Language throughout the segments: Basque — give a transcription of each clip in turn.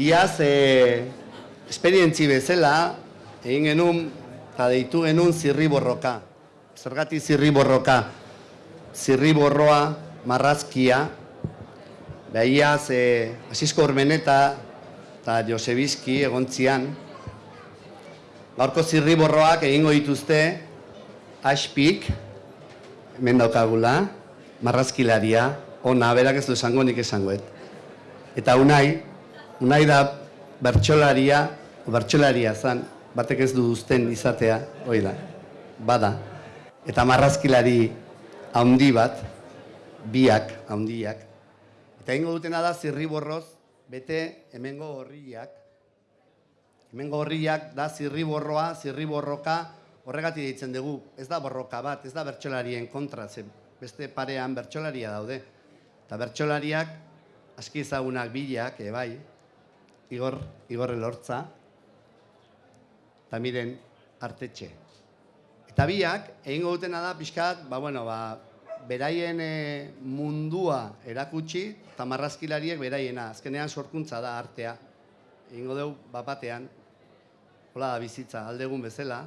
Iaz, e, esperientzi bezala, egin genuen, eta deitu genuen zirri borroka. Zergati zirri borroka. Zirri borroa, marrazkia, behiaz, e, Asisko Urmeneta eta Josebizki egontzian, gaurko zirri borroak egingo dituzte, aspik, hemen daukagula, marrazkilaria, ona, berak ez du esango, nik esangoet. Eta unai, unai da bertxolaria, bertxolaria zan, batek ez du duzten izatea, hoi da, bada. Eta marrazkilari haundi bat, biak, haundiak. Eta ingo dutena da zirri borroz, bete hemengo horriak. Hemengo horriak da zirri borroa, zirri borroka, horregatik ditzen dugu, ez da borroka bat, ez da bertxolarien kontra, ze beste parean bertxolaria daude. Eta bertxolariak, aski ezagunak bilak, e, bai, Igor, Igor Elortza, eta miren artetxe. Eta biak, egingo dutena da, pixkat, ba, bueno, ba, beraien e, mundua erakutsi, eta marrazkilariek beraiena, azkenean sorkuntza da artea. Egingo dugu, bapatean, hola da bizitza, aldegun bezala,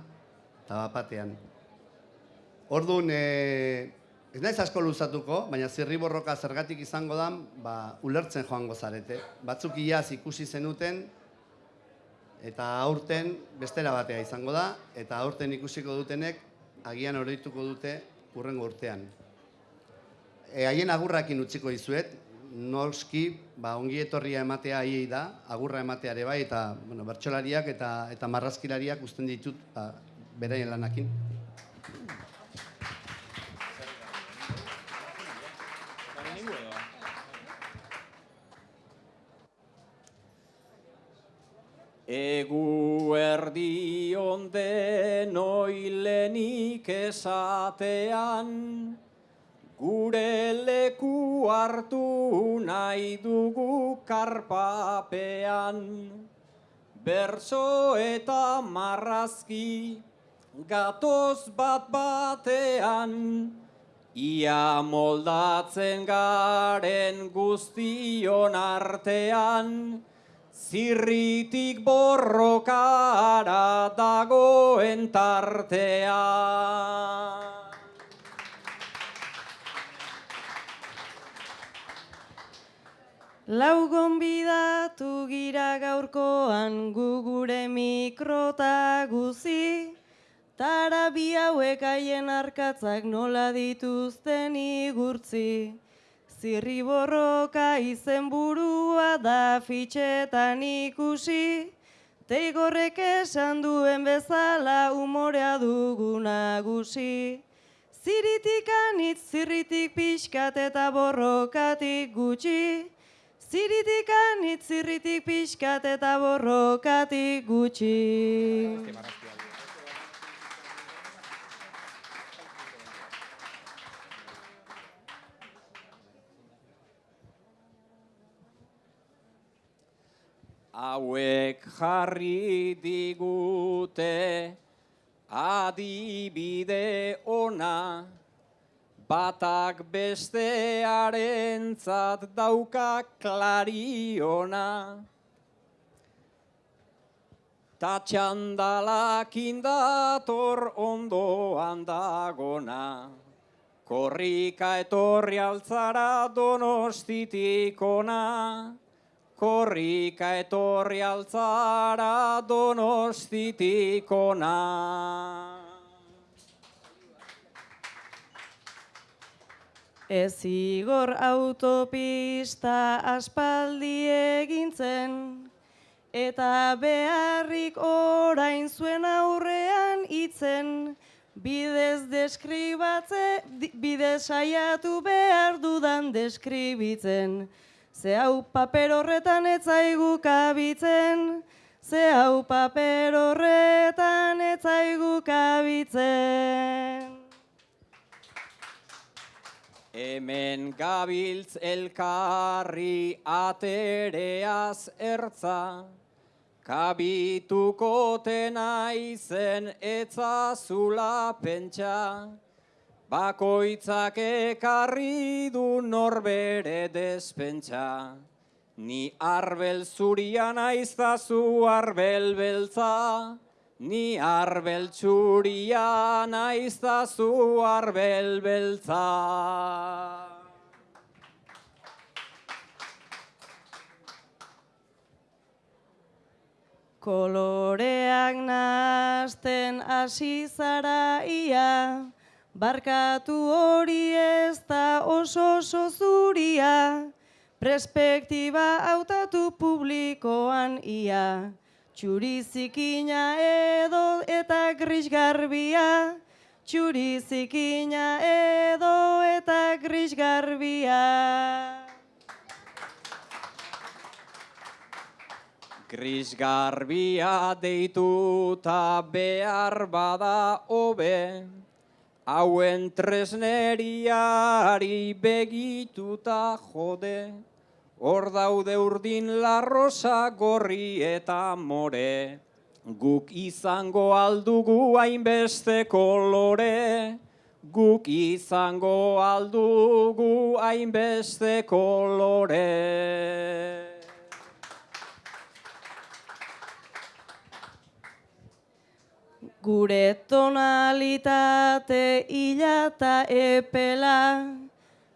eta bapatean. Orduan, e, Ez naiz asko luzatuko, baina zirri borroka zergatik izango da, ba, ulertzen joango zarete. Batzuk iaz ikusi zenuten, eta aurten bestera batea izango da, eta aurten ikusiko dutenek, agian oroituko dute urrengo urtean. E, haien agurrakin utziko izuet, noski, ba, ongi etorria ematea hiei da, agurra emateare bai, eta bueno, bertxolariak eta, eta marrazkilariak usten ditut ba, beraien lanakin. Egu erdi onde noilenik esatean, gure leku hartu nahi dugu karpapean. Berso eta marrazki gatoz bat batean, ia moldatzen garen guztion artean, Zirritik borrokara dagoen tartea. Lau gonbidatu gira gaurkoan gugure mikrota guzi, tara bi hauek haien arkatzak nola dituzten igurtzi. Zirri borroka izen burua da fitxetan ikusi, Teigorrek esan duen bezala umorea dugu nagusi. Ziritik anitz, zirritik pixkat eta borrokatik gutxi. Ziritik anitz, zirritik pixkat eta borrokatik gutxi. Hauek jarri digute adibide ona, batak bestearen zat dauka klariona. Ta txandalak indator ondoan dagona, korrika etorri altzara donostitikona korrika etorri altzara donostitikona. Ez igor autopista aspaldi egintzen, eta beharrik orain zuen aurrean itzen, bidez deskribatze, bidez saiatu behar dudan deskribitzen. Ze hau paper horretan etzaigu kabitzen, ze hau paper horretan etzaigu kabitzen. Hemen gabiltz elkarri atereaz ertza, kabituko tena izen etzazula pentsa, Bakoitzak ekarri du norbere despentsa, Ni arbel zuria naiztazu arbel beltza, ni arbel txuria naiztazu arbel beltza. Koloreak nasten hasi zara ia, barkatu hori ez da oso oso zuria, perspektiba hautatu publikoan ia, txuri zikina edo eta gris garbia, txuri zikina edo eta gris garbia. Gris garbia deituta behar bada hobe, hauen tresneriari begituta jode, hor daude urdin larrosa gorri eta more, guk izango aldugu hainbeste kolore, guk izango aldugu hainbeste kolore. Gure tonalitate hila eta epela,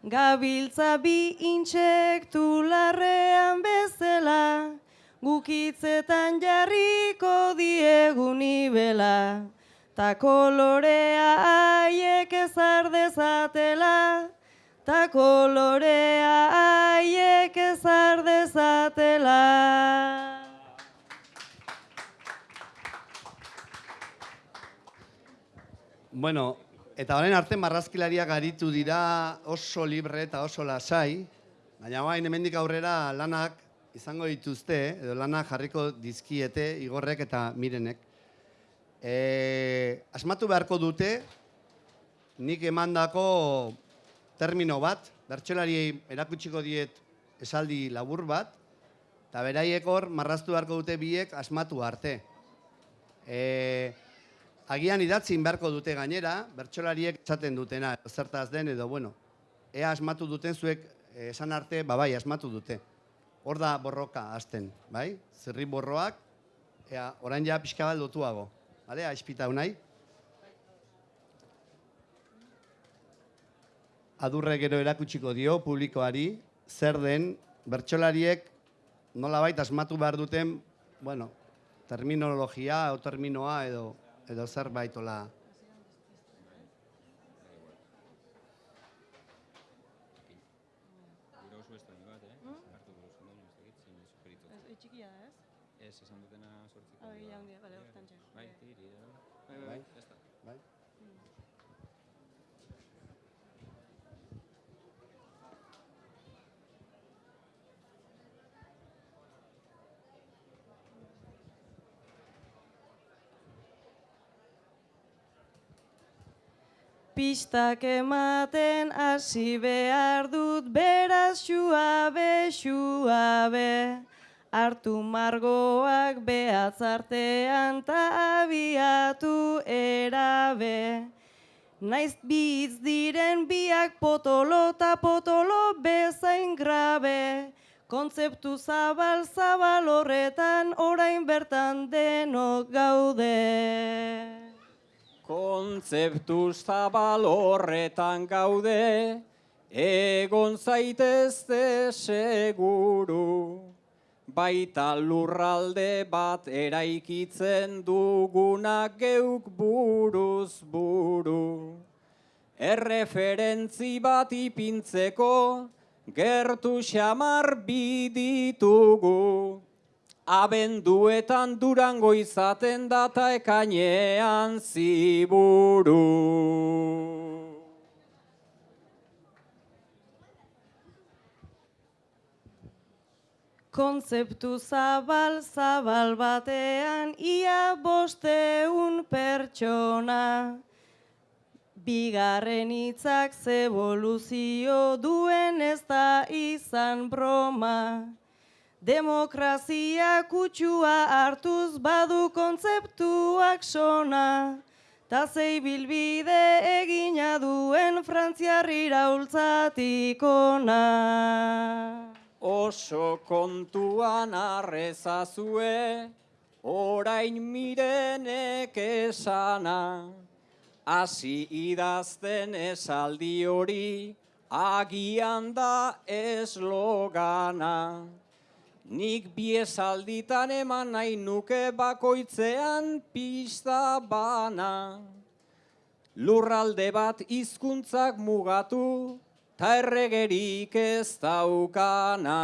gabiltza bi intsektu larrean bezala, gukitzetan jarriko diegu nibela, ta kolorea haiek ezar dezatela, ta kolorea haiek ezar dezatela. Bueno, eta orain arte marrazkilariak aritu dira oso libre eta oso lasai, baina bain hemendik aurrera lanak izango dituzte, edo lanak jarriko dizkiete igorrek eta mirenek. E, asmatu beharko dute, nik emandako termino bat, bertsolariei erakutsiko diet esaldi labur bat, eta beraiek hor marraztu beharko dute biek asmatu arte. E, agian idatzin beharko dute gainera, bertsolariek esaten dutena, zertaz den edo, bueno, ea asmatu duten zuek eh, esan arte, ba bai, asmatu dute. Hor da borroka hasten, bai? Zerri borroak, ea, orain ja pixka bat lotuago. Bale, aispita unai? Adurre gero erakutsiko dio publikoari, zer den bertsolariek nolabait asmatu behar duten, bueno, terminologia o terminoa edo edo zerbait ola. Txikia da, ez? Ez, esan dutena sortziko. Hau egia handia, bale, hortan txek. Bai, tiri, bai, Bai. ya está. Bai? Pistak ematen hasi behar dut beraz xuabe, xuabe. Artu margoak behatz artean ta abiatu erabe. Naiz bitz diren biak potolo ta potolo bezain grabe. Kontzeptu zabal zabal horretan orain bertan denok gaude. Kontzeptu zabal horretan gaude, egon zaitezte seguru. Baita lurralde bat eraikitzen dugunak geuk buruz buru. Erreferentzi bat ipintzeko, gertu xamar biditugu. Abenduetan durango izaten data ekainean ziburu. Kontzeptu zabal zabal batean ia bosteun pertsona. Bigarren hitzak zeboluzio duen ez da izan broma. Demokrazia kutsua hartuz badu kontzeptuak sona. Ta zei bilbide egina duen frantziar iraultzatik ona. oso kontuan arrezazue, orain mirenek esana. Hasi idazten esaldi hori, agian da eslogana. Nik biesalditan eman nahi nuke bakoitzean pista bana. Lurralde bat hizkuntzak mugatu, ta erregerik ez daukana.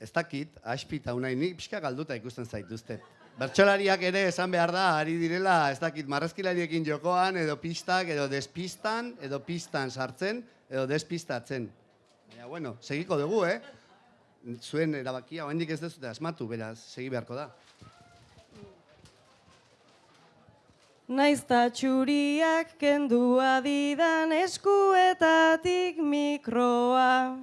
Ez dakit, aspita unai, nik pixka galduta ikusten zaituzte. Bertsolariak ere esan behar da, ari direla, ez dakit, marrazkilariekin jokoan, edo pistak, edo despistan, edo pistan sartzen, edo despistatzen. Baina, bueno, segiko dugu, eh? Zuen erabakia, oraindik ez dezute asmatu, beraz, segi beharko da. Naizta txuriak kendua didan eskuetatik mikroa.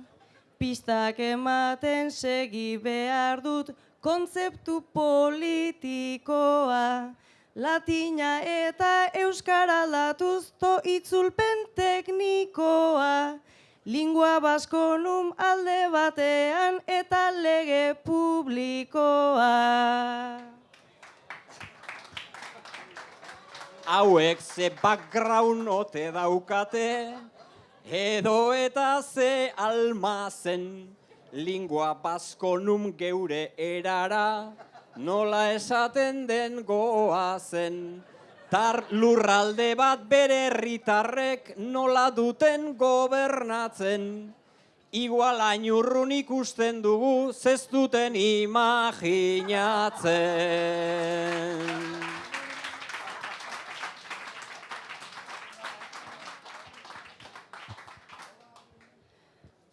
Pistak ematen segi behar dut kontzeptu politikoa. Latina eta euskara latuz to itzulpen teknikoa. Lingua baskonum alde batean eta lege publikoa. Hauek ze background ote daukate, edo eta ze almazen, lingua baskonum geure erara, nola esaten den goazen. Tar lurralde bat bere herritarrek nola duten gobernatzen. Igual ainurrun ikusten dugu, zez duten imaginatzen.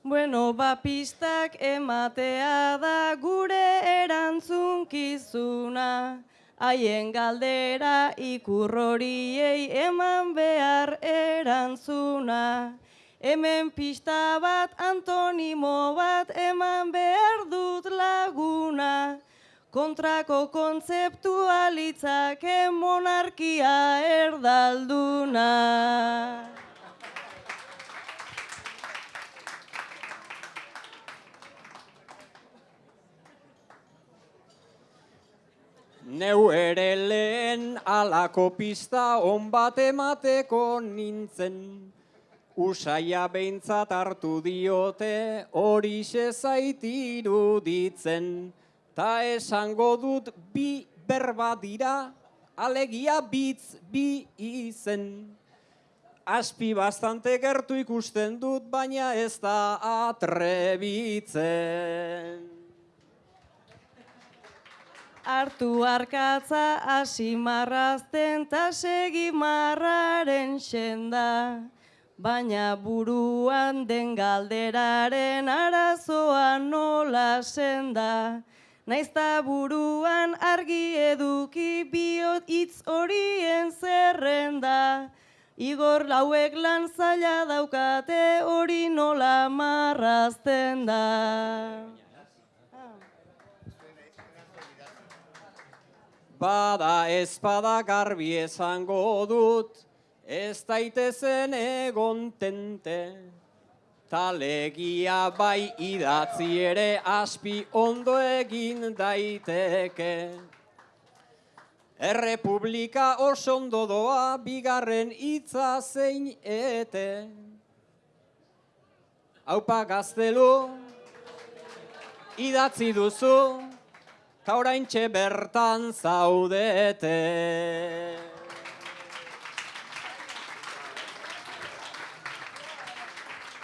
Bueno, ba pistak ematea da gure erantzunkizuna. Haien galdera ikurroriei eman behar erantzuna. Hemen pista bat antonimo bat eman behar dut laguna. Kontrako kontzeptua litzake monarkia erdalduna. Neu ere lehen alako pista on bat emateko nintzen. Usaia behintzat hartu diote hori zaitiru ditzen. Ta esango dut bi berba dira, alegia bitz bi izen. Aspi bastante gertu ikusten dut, baina ez da atrebitzen. Artu arkatza hasi marrazten ta segi marraren senda. Baina buruan den galderaren arazoa nola senda. Naizta buruan argi eduki biot hitz horien zerrenda. Igor lauek lan zaila daukate hori nola marrazten da. Bada ezpada garbi esango dut, ez daitezen egon tente. Talegia bai idatzi ere aspi ondo egin daiteke. Errepublika oso ondo doa bigarren hitza zein ete. Haupa gaztelu, idatzi duzu, ta oraintxe bertan zaudete.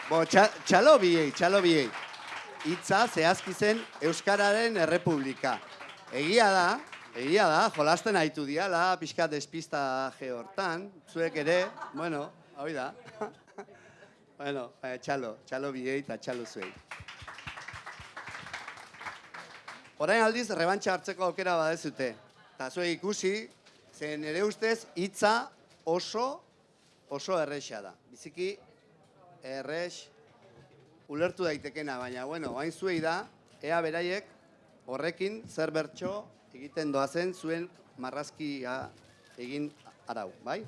Bo, txa, txalo biei, txalo biei. Itza zehazki zen Euskararen Errepublika. Egia da, egia da, jolasten aitu diala, pixka despista hortan, zuek ere, bueno, hau da. bueno, eh, txalo, txalo biei eta txalo zuei. Orain aldiz, rebantxa hartzeko aukera badezute. Eta zuek ikusi, zen ere ustez, hitza oso, oso erresa da. Biziki, errex, ulertu daitekena, baina, bueno, hain zuei da, ea beraiek horrekin zer bertso egiten doazen zuen marrazkia egin arau, bai?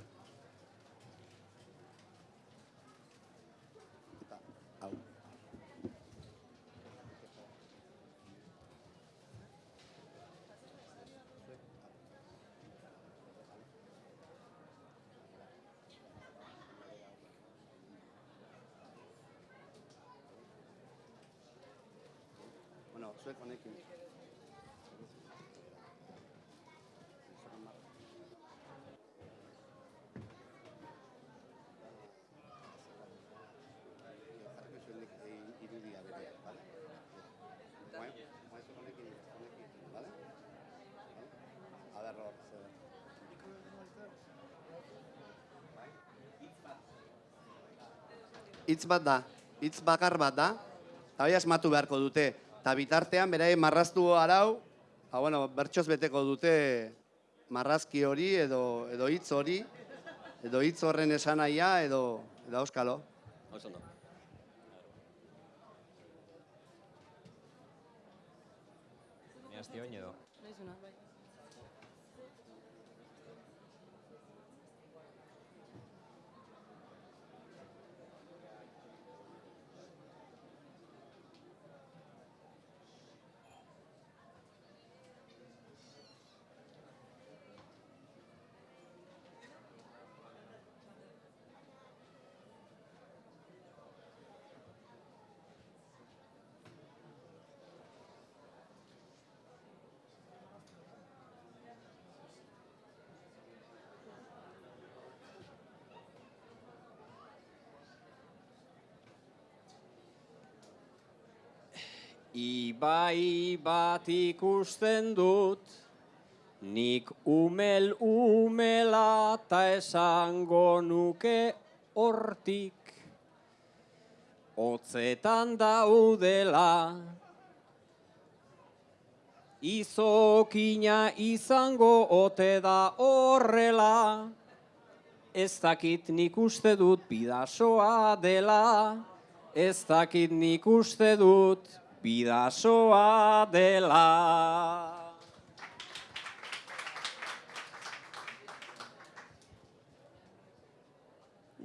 Zuek honekin. Jarriko zuenik irudia berea, bale? Zuek honekin, honekin, bale? A ber, hor. Hitz bat da, hitz bakar bat da, eta hori asmatu beharko dute. Eta bitartean, beraien marraztu arau, ba, bueno, bertsoz beteko dute marrazki hori edo, edo hitz hori, edo hitz horren esanaia edo, edo auskalo. Oso ondo. Ni hasti oin edo. Ibai bat ikusten dut, nik umel umela ta esango nuke hortik. Otzetan daudela, izokina izango ote da horrela, ez dakit nik uste dut bidasoa dela, ez dakit nik uste dut bidasoa dela.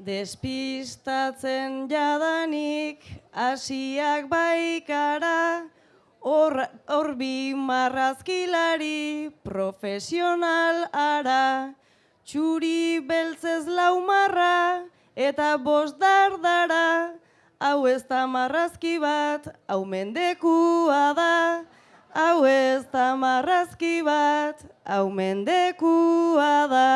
Despistatzen jadanik hasiak baikara, hor hor bi marrazkilari profesional ara, txuri beltzez lau marra eta bost dardara, hau ez da marrazki bat, hau mendekua da, hau ez da marrazki bat, hau mendekua da.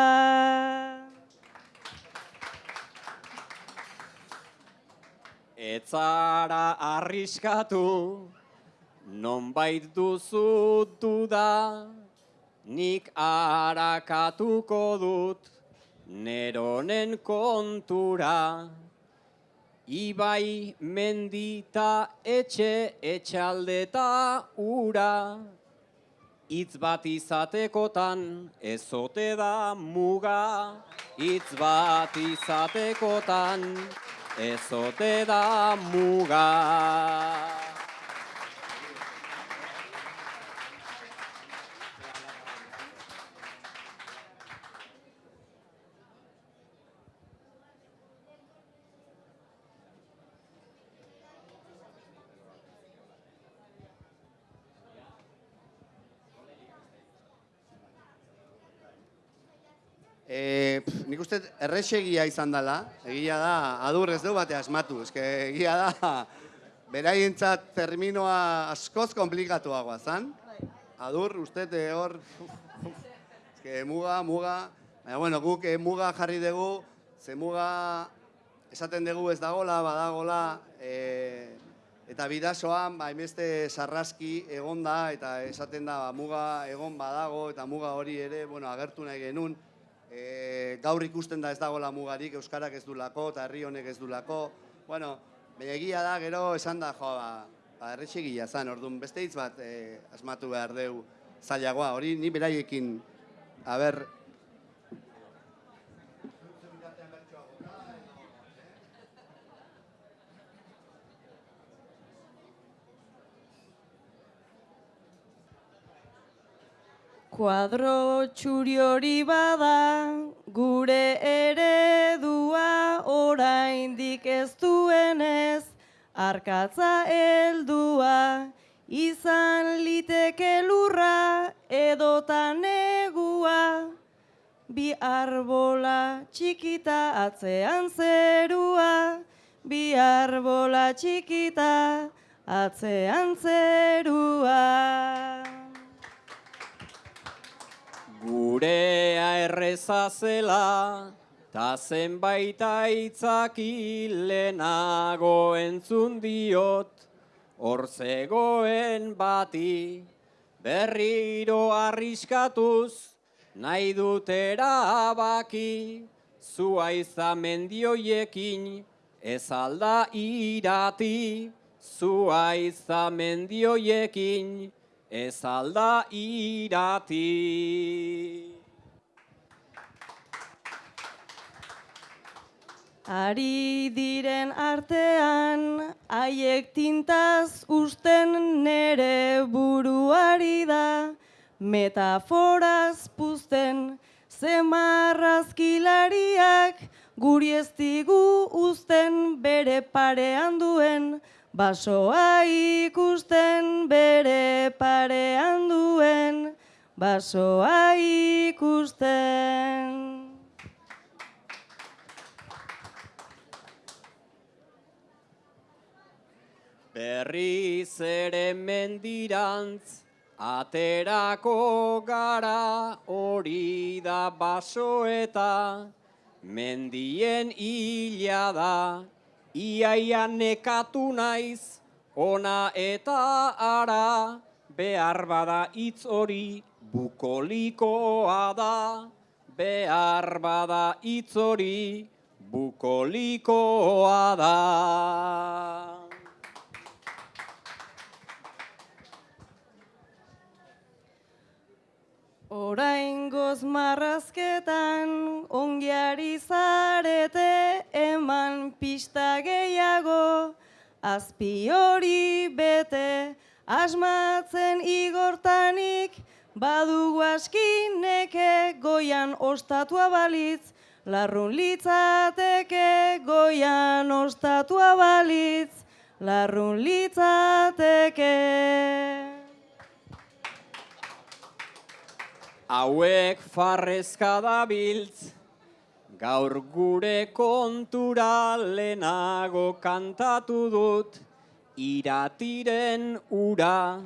Etzara arriskatu, nonbait duzu duda, nik arakatuko dut, neronen kontura. Ibai mendita etxe etxaldeta ura, Itz bat izatekotan ezote da muga, hitz bat izatekotan ezote da muga. E, pf, nik uste errexegia izan dela, egia da, adur ez du bate asmatu, eske egia da, beraientzat terminoa askoz komplikatuagoa zan. Adur, uste eh, hor, eske muga, muga, baina bueno, guk eh, muga jarri dugu, ze muga esaten dugu ez dagola, badagola, e, eta bidasoan, ba, hainbeste sarraski egon da, eta esaten da, ba, muga egon badago, eta muga hori ere, bueno, agertu nahi genuen, e, gaur ikusten da ez dagoela mugarik, Euskarak ez dulako, eta herri honek ez dulako, bueno, baina egia da, gero esan da, jo, ba, ba erretxegia zan, orduan, beste hitz bat e, asmatu behar deu zailagoa, hori ni beraiekin, aber, Kuadro txuri hori bada, gure eredua oraindik ez duenez, arkatza heldua, izan liteke lurra edota negua, bi arbola txikita atzean zerua, bi arbola txikita atzean zerua. Gurea erreza zela, ta zenbait aitzaki lehenago entzun diot, hor zegoen bati, berriro arriskatuz, nahi dut erabaki, zua izamendioiekin, ez alda irati, zua izamendioiekin, ez alda irati. Ari diren artean, haiek tintaz usten nere buruari da, metaforaz puzten, zemarrazkilariak guri ez digu uzten bere parean duen, basoa ikusten bere parean duen, basoa ikusten. Berriz ere mendirantz, aterako gara hori da basoeta, mendien hila da, iaia nekatu naiz, ona eta ara, behar bada hitz hori bukolikoa da, behar bada hitz hori bukolikoa da. Oraingoz marrazketan ongiari zarete eman pista gehiago azpi hori bete asmatzen igortanik badugu askineke goian ostatua balitz larrun litzateke goian ostatua balitz larrun litzateke Hauek farrezka dabiltz, gaur gure kontura lehenago kantatu dut, iratiren ura,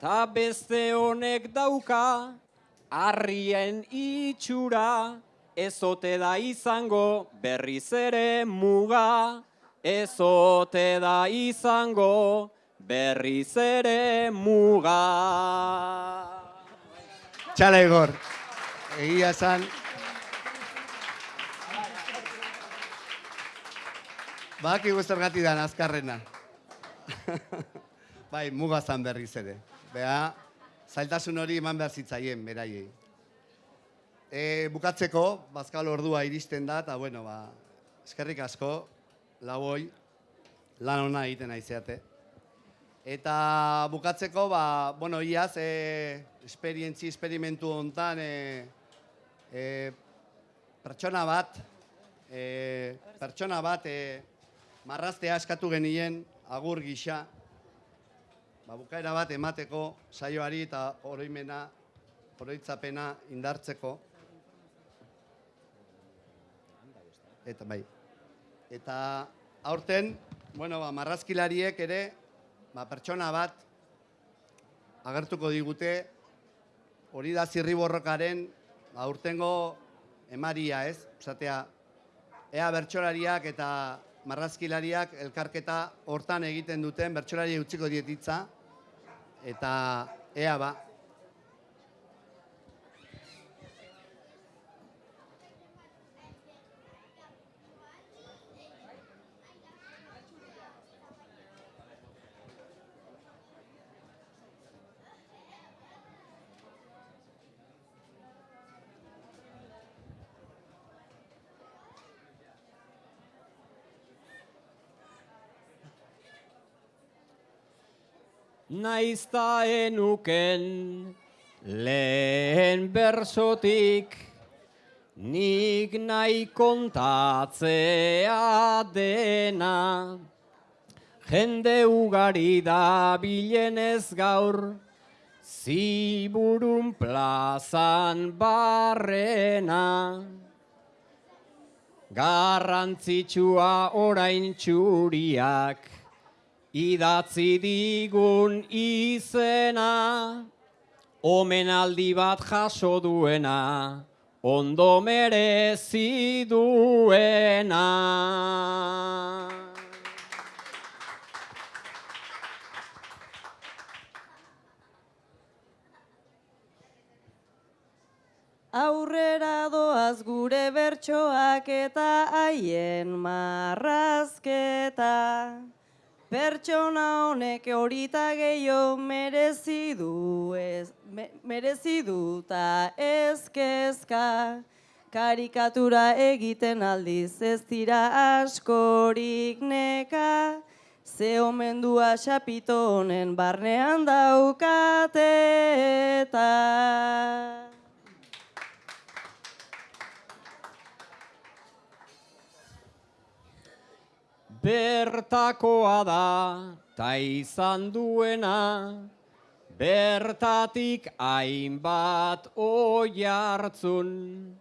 ta beste honek dauka, harrien itxura, ezote da izango berriz ere muga, ezote da izango berriz ere muga. Txala Igor, egia esan. Badakigu zergatik dan azkarrena. bai, mugazan berriz ere. Bea, zailtasun hori eman behar zitzaien, beraiei. E, bukatzeko, bazkal ordua iristen da, eta bueno, ba, eskerrik asko, laboi, lan ona egiten aizeate. Eta bukatzeko, ba, bueno, iaz, e, esperientzi, esperimentu hontan, e, e, pertsona bat, e, pertsona bat, e, marraztea eskatu genien, agur gisa, ba, bukaera bat emateko saioari eta oroimena, oroitzapena indartzeko. Eta bai. Eta aurten, bueno, ba, marrazkilariek ere, ba, pertsona bat agertuko digute, hori da zirri borrokaren, ba, urtengo emaria ez, esatea, ea bertsolariak eta marrazkilariak elkarketa hortan egiten duten, bertsolari utziko dietitza, eta ea ba, Naizta enuken Lehen bersotik nik nahi kontatzea dena. Jende ugari da bilenez gaur, ziburun plazan barrena. Garrantzitsua orain txuriak, idatzi digun izena, omenaldi bat jaso duena, ondo merezi duena. Aurrera doaz gure bertsoak eta haien marrazketa. Pertsona honek horita gehiago merezi du ez, me, merezi du ta ezkezka. Karikatura egiten aldiz ez dira askorik neka. Ze omendua xapito honen barnean daukate eta. Bertakoa da, ta izan duena, bertatik hainbat oi hartzun.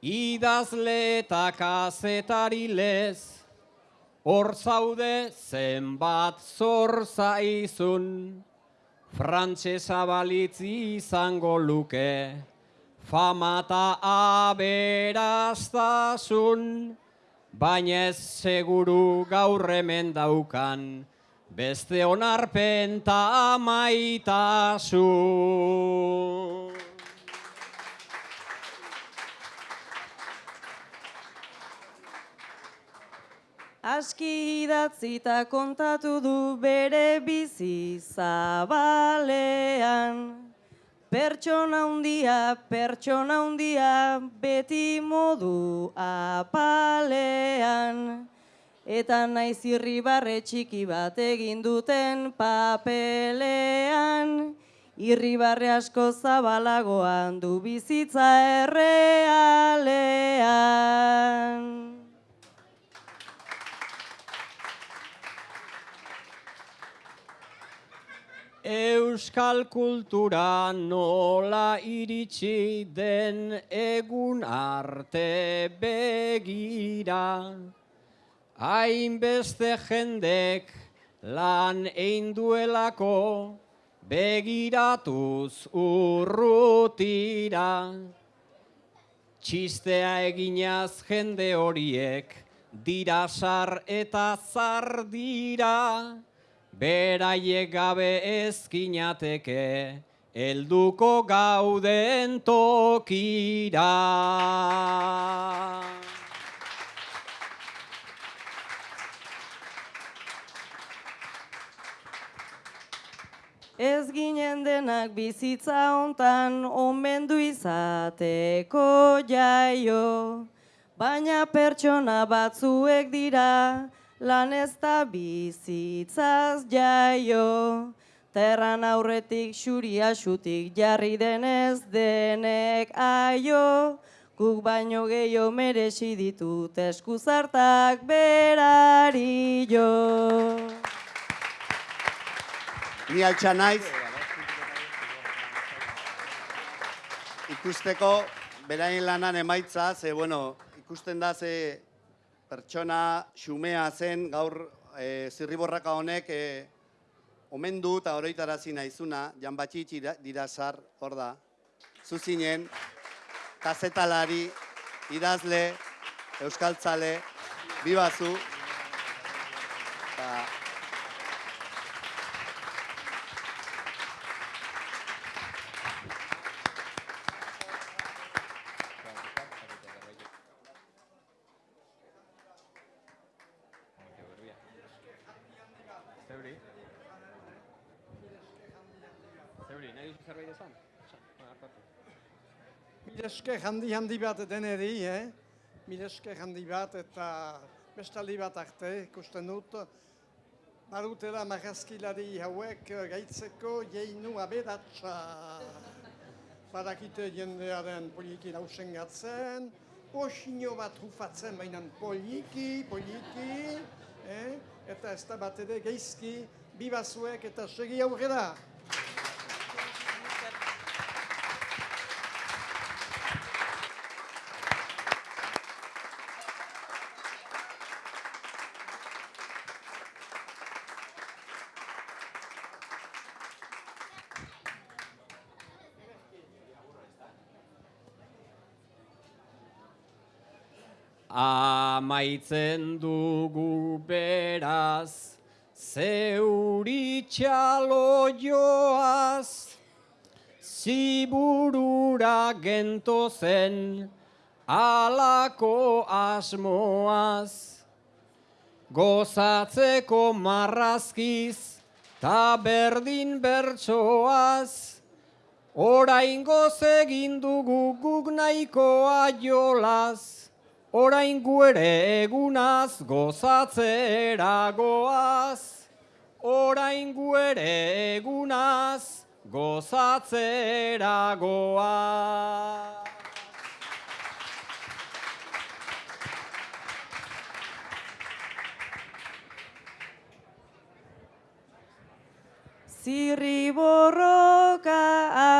Idazle eta kazetari lez, hor zaude zenbat zor zaizun. Frantsesa balitzi izango luke, famata aberastasun. Baina ez seguru gaur hemen daukan, beste onarpen ta maitasun. Aski idatzita kontatu du bere bizi zabalean. Pertsona hundia, pertsona hundia, beti modu apalean. Eta naiz irribarre txiki bat egin duten papelean. Irribarre asko zabalagoan du bizitza errealean. Euskal kultura nola iritsi den egun arte begira. Hainbeste jendek lan egin duelako begiratuz urrutira. Txistea eginaz jende horiek dira sar eta zar dira. Beraiek gabe ezkinateke, helduko gauden tokira. Ez ginen denak bizitza hontan omendu izateko jaio, baina pertsona batzuek dira lan ez da bizitzaz jaio. Terran aurretik xuria xutik jarri denez denek aio, guk baino gehiago merezi ditut eskuzartak berari jo. Ni altxa naiz. Ikusteko beraien lanan emaitza, ze, bueno, ikusten da ze pertsona xumea zen gaur e, zirriborraka honek e, omendu eta oroitarazi naizuna, Jan Batxitx ira- dirasar, hor da, zuzinen, kazetalari, idazle, euskaltzale, bibazu, zerbait esan? Mileske handi handi bat deneri, eh? Mileske handi bat eta bestaldi bat arte ikusten dut. Barutela marrazkilari hauek gaitzeko jeinu aberatsa. badakite jendearen poliki lausen gatzen, posino bat rufatzen bainan poliki, poliki, eh? eta ez da bat ere geizki, bibazuek eta segi aurrera. Amaitzen dugu beraz, zeuri txalo joaz, ziburura gento zen, alako asmoaz. Gozatzeko marrazkiz, ta berdin bertsoaz, Orain goz egin dugu guk nahikoa jolaz, orain gu ere egunaz gozatzera goaz. Orain gu egunaz gozatzera goaz. Zirri borroka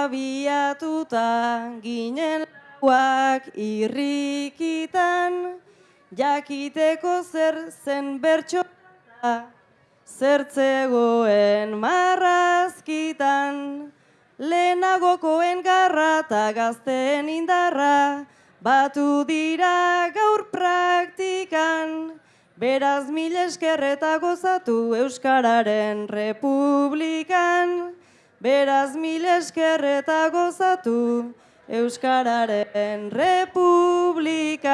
abiatuta ginen lauak irrikitan, jakiteko zer zen bertsoa, zertzegoen marrazkitan, lehenagokoen garra eta gazteen indarra, batu dira gaur praktikan, Beraz mil esker eta gozatu Euskararen Republikan. Beraz mil esker eta gozatu Euskararen Republika.